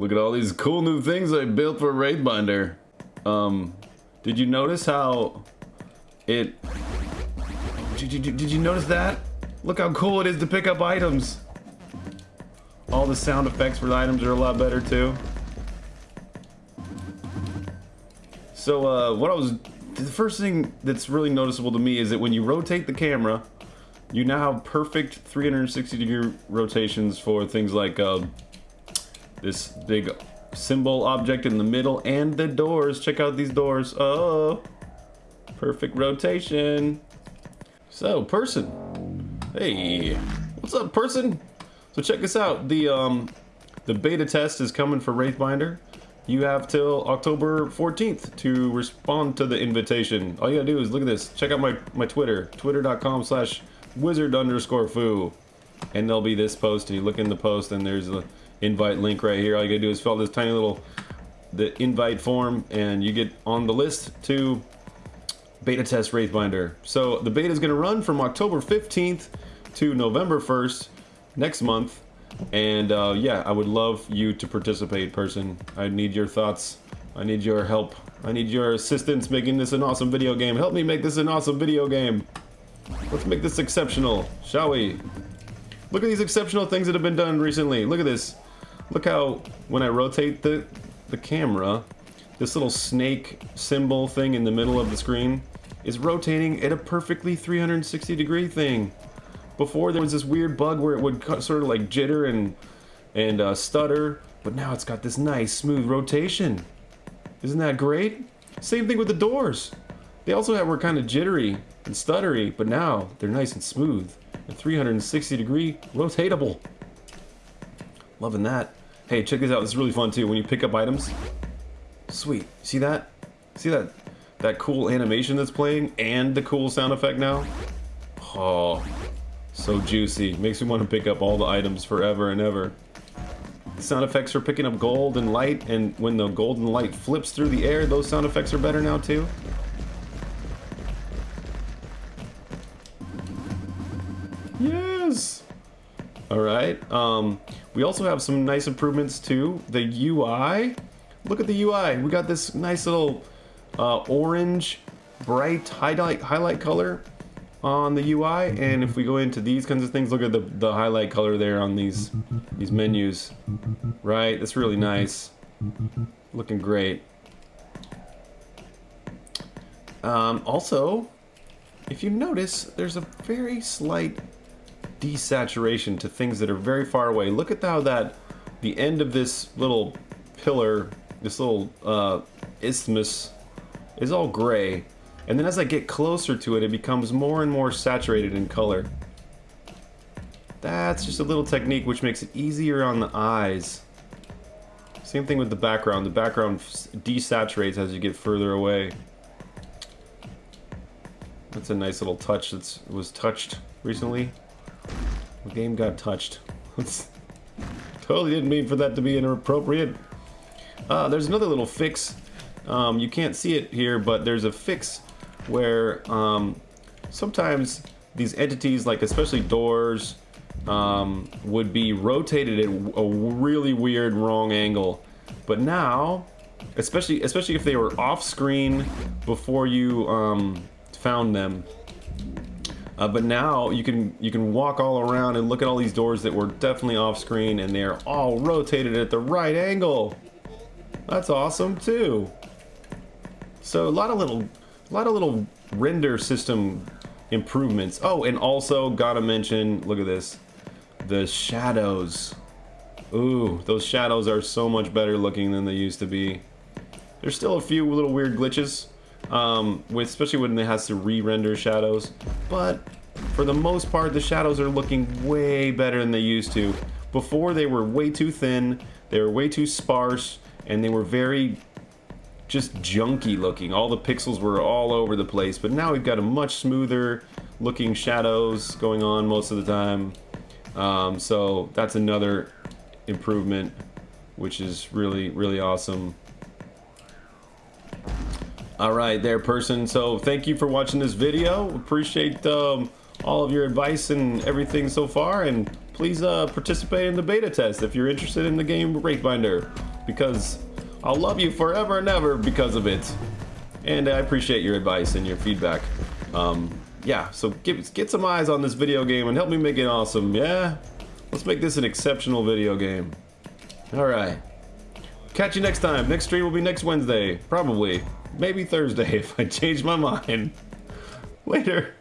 Look at all these cool new things I built for Wraithbinder. Um, did you notice how it... Did you, did you notice that? Look how cool it is to pick up items. All the sound effects for the items are a lot better too. So uh, what I was, the first thing that's really noticeable to me is that when you rotate the camera, you now have perfect 360 degree rotations for things like uh, this big symbol object in the middle and the doors. Check out these doors. Oh, perfect rotation. So, person. Hey, what's up, person? So check this out. The um, the beta test is coming for Wraithbinder. You have till October 14th to respond to the invitation. All you gotta do is look at this. Check out my, my Twitter, twitter.com slash wizard underscore foo. And there'll be this post, and you look in the post, and there's the invite link right here. All you gotta do is fill this tiny little the invite form, and you get on the list to beta test Wraithbinder. So the beta is gonna run from October 15th to November 1st next month. And uh, yeah, I would love you to participate, person. I need your thoughts. I need your help. I need your assistance making this an awesome video game. Help me make this an awesome video game. Let's make this exceptional, shall we? Look at these exceptional things that have been done recently. Look at this. Look how when I rotate the, the camera, this little snake symbol thing in the middle of the screen is rotating at a perfectly 360 degree thing. Before there was this weird bug where it would sort of like jitter and and uh, stutter, but now it's got this nice smooth rotation. Isn't that great? Same thing with the doors. They also were kind of jittery and stuttery, but now they're nice and smooth and 360 degree rotatable. Loving that. Hey, check this out. This is really fun too. When you pick up items, sweet. See that? See that? That cool animation that's playing and the cool sound effect now. Oh, so juicy. Makes me want to pick up all the items forever and ever. The sound effects for picking up gold and light, and when the golden light flips through the air, those sound effects are better now too. Alright, um, we also have some nice improvements to the UI. Look at the UI. We got this nice little uh, orange, bright highlight, highlight color on the UI and if we go into these kinds of things look at the, the highlight color there on these these menus right that's really nice looking great um, also if you notice there's a very slight desaturation to things that are very far away look at how that the end of this little pillar this little uh, isthmus is all gray and then as I get closer to it, it becomes more and more saturated in color. That's just a little technique which makes it easier on the eyes. Same thing with the background. The background desaturates as you get further away. That's a nice little touch that was touched recently. The game got touched. totally didn't mean for that to be inappropriate. Uh, there's another little fix. Um, you can't see it here, but there's a fix where um, sometimes these entities, like especially doors, um, would be rotated at a really weird wrong angle. But now, especially especially if they were off screen before you um, found them. Uh, but now you can you can walk all around and look at all these doors that were definitely off screen and they're all rotated at the right angle. That's awesome too. So a lot of little a lot of little render system improvements. Oh, and also gotta mention, look at this, the shadows. Ooh, those shadows are so much better looking than they used to be. There's still a few little weird glitches, um, with, especially when it has to re-render shadows, but for the most part, the shadows are looking way better than they used to. Before, they were way too thin, they were way too sparse, and they were very just junky looking. All the pixels were all over the place, but now we've got a much smoother looking shadows going on most of the time. Um, so that's another improvement, which is really, really awesome. All right, there, person. So thank you for watching this video. Appreciate um, all of your advice and everything so far. And please uh, participate in the beta test if you're interested in the game Wraithbinder. because I'll love you forever and ever because of it. And I appreciate your advice and your feedback. Um, yeah, so get, get some eyes on this video game and help me make it awesome, yeah? Let's make this an exceptional video game. Alright. Catch you next time. Next stream will be next Wednesday. Probably. Maybe Thursday if I change my mind. Later.